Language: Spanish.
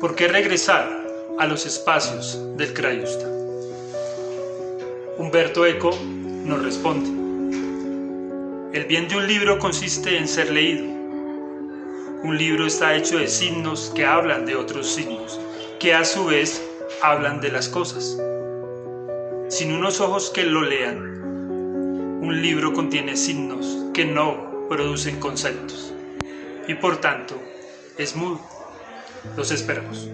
¿Por qué regresar a los espacios del Crayusta? Humberto Eco nos responde. El bien de un libro consiste en ser leído. Un libro está hecho de signos que hablan de otros signos, que a su vez hablan de las cosas. Sin unos ojos que lo lean, un libro contiene signos que no producen conceptos y por tanto mudo. Los esperamos.